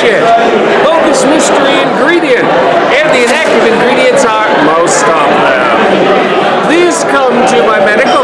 shit. Focus mystery ingredient. And the inactive ingredients are most of them. Please come to my medical